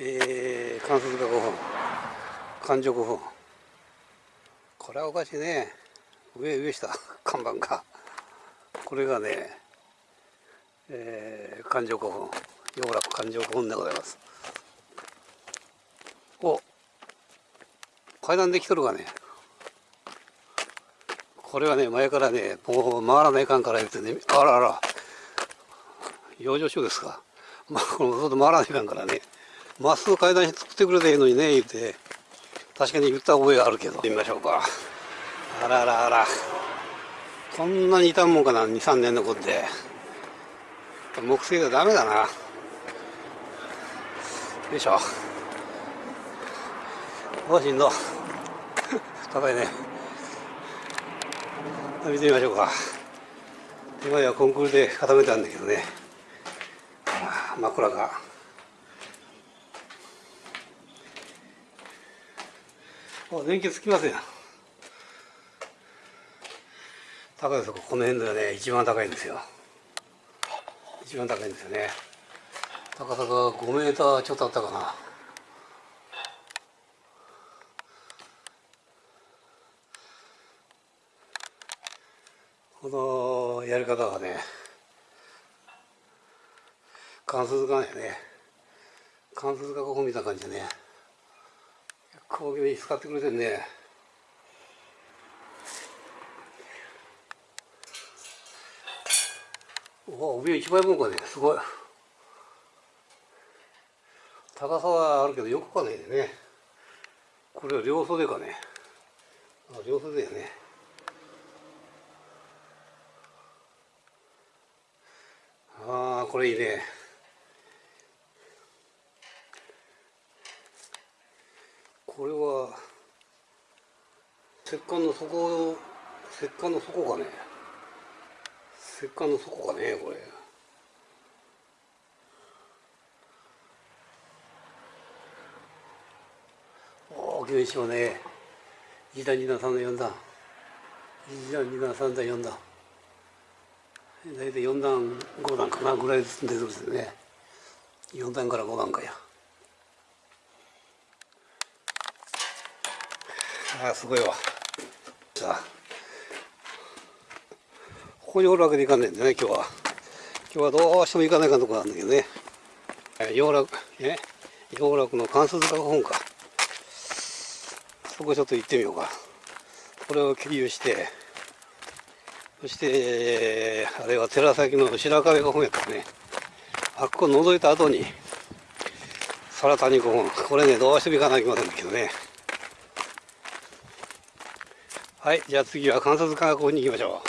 えー、関節が5本環状5本これはおかしいね。上上下 看板がこれがね、えー、環状5本洋楽環状5本でございます。お階段できとるがね。これはね前からねもう回らないかんから言ってね。あらあら。養生所ですか。まあこの外回らないかんからね。まっすぐ階段作ってくれていいのにね言って。確かに言った覚えがあるけど。見ましょうか。あらあらあら。こんなに傷むもんかな23年残って。木製がダメだな。よいしょ。おしんど。高いね。見てみましょうか。今ではコンクールで固めたんだけどね。真っ暗あ電気つきますよ高いですこの辺ではね一番高いんですよ。一番高いんですよね。高さが5メーターちょっとあったかな。このやり方はね関節がね関節がここ見た感じでね。こういうに使ってくれてんね。お上一枚分かね。すごい。高さはあるけどよくかねえねこれは両袖かね。あ両袖やね。ああこれいいね。これは石棺の底石棺の底かね石棺の底かねこれ。大きな石をね1段2段3段4段。1段2段3段4段。大体4段5段かなぐらいずつ出てるんですね。4段から5段かや。あすごいわ。さあ。ここにおるわけにいかんねんでね今日は。今日はどうしても行かないかんとこなんだけどね。洋楽ね洋楽の関数塚本か。そこちょっと行ってみようか。これを経由して。そしてあれは寺崎の白壁古本やからね。あっこを覗いた後に空谷古本。これねどうしても行かなきゃいけませんけどね。はいじゃあ次は観察科学に行きましょ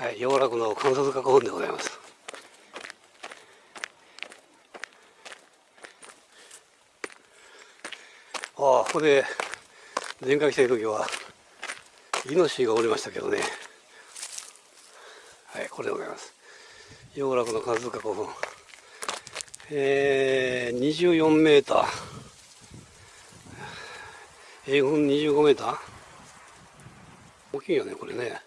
う。はい洋楽の観察科学本でございます。ああここで前回来た時はイノシシがおりましたけどね。これでございます。洋楽の数塚古墳えー、24メーター。英軍25メーター？大きいよねこれね。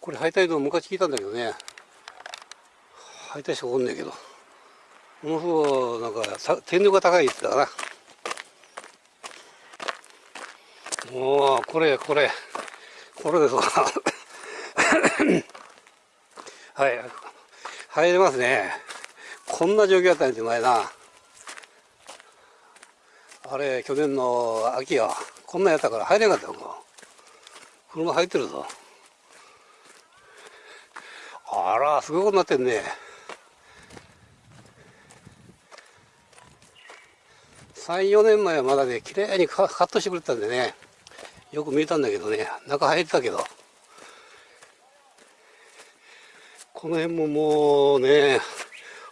これ敗退道昔聞いたんだけどね。敗退しておんねんけど。ものすごいなんか天井が高いって言ったかな。もうこれこれ。これですわはい。入れますね。こんな状況だったんです前な。あれ去年の秋はこんなんやったから入れなかったよ車入ってるぞ。あらすごいことになってんね。34年前はまだね綺麗にカットしてくれたんでね。よく見えたんだけどね。中入ってたけど。この辺ももうね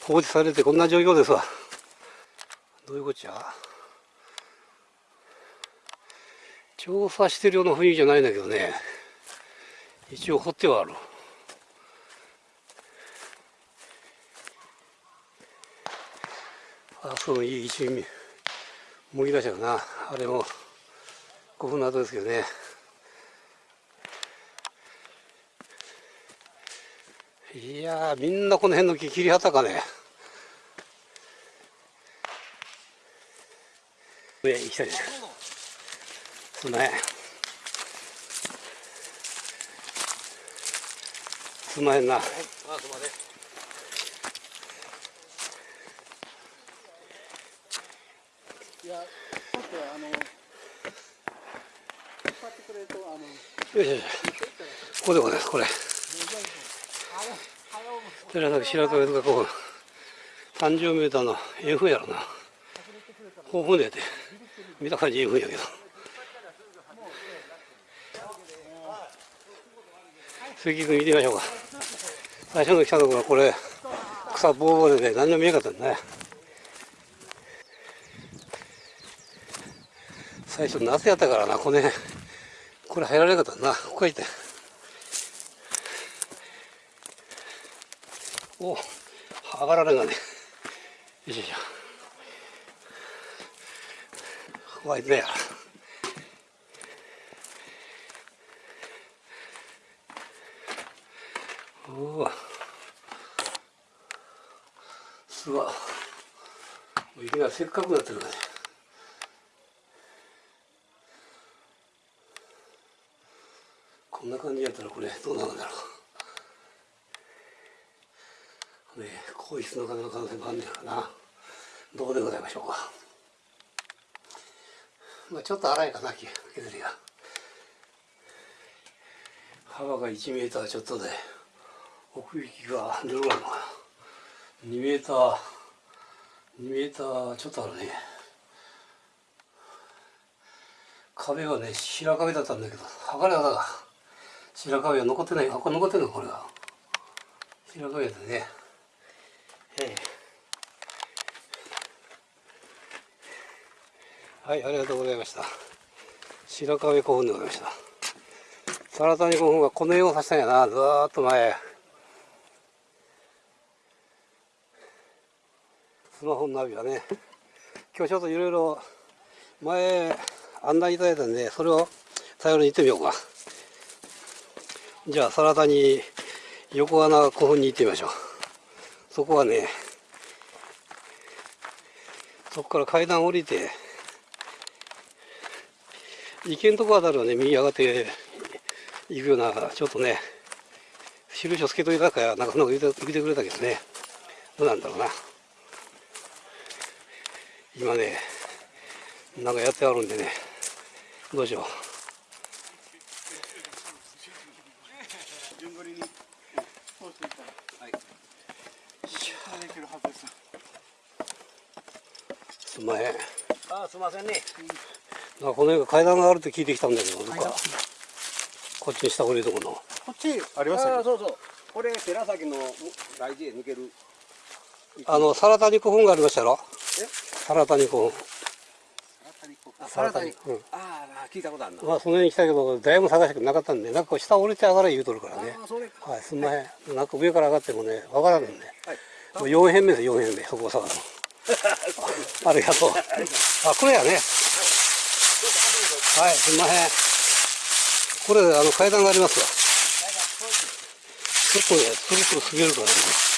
放置されてこんな状況ですわ。どういうこっちゃ？調査してるような雰囲気じゃないんだけどね。一応掘ってはある。あそういい一味。もぎ出したよな。あれも古墳の跡ですけどね。いやーみんなこの辺の木切りはったかね。上行きたいですすんまへんすんまへんなあすみません。いやちょっとあの引っ張ってくれるとあのよいしょよいしょ。ここでございますこれ寺崎白壁とかこう30メーターの F やろな。豊富でて。見た感じ F やけど。関君見てみましょうか。最初の来たところはこれ草ぼうぼうでね何も見えなかったんだね。最初夏やったからなこれこれ入られなかったな。ここ行って。お上がられんがね。よいしょよいしょ。ここは行ってやおおすごい雪がせっかくなってるからね。こんな感じやったらこれどうなるんだろう。ね皇室の方の可能性もあるんだからな。どうでございましょうか。まあちょっと荒いかな削りが。幅が1メーターちょっとで奥行きがどれぐらいのかな。2メーター2メーターちょっとあるね。壁はね白壁だったんだけど剥がれ方が。白壁は残ってないあこれ残ってんのこれが白壁でねええはいありがとうございました。白壁古墳でございました。皿谷古墳はこの絵をさしたんやな。ずーっと前。スマホのナビはね。今日ちょっといろいろ前案内いただいたんでそれを頼りに行ってみようか。じゃあ皿谷横穴古墳に行ってみましょう。そこはねそこから階段降りて行けんとこあたりはね右上がって行くようなちょっとね印をつけといたからなかなか言ってくれたけどね。どうなんだろうな。今ねなんかやってあるんでね。どうしよう。すすんまへん。あすみませんね。なんかこの辺が階段があるって聞いてきたんだけどなんか。こっちに下降りるとこの。こっちありましたそうそう。これ寺崎の大事へ抜ける。あの皿谷古墳がありましたやろ？え？皿谷古墳あ皿谷うん。ああ聞いたことあるな。まあその辺に来たけどだいぶ探したけどなかったんでなんか下降りて上がれ言うとるからね。ああそれかはいすんまへん。なんか上から上がってもねわからんねはい。もう4辺目です4辺目そこを探すの。ありがとう。あこれやねはいすいません。これあの階段がありますわ。ちょっとねそろそろ滑るからね。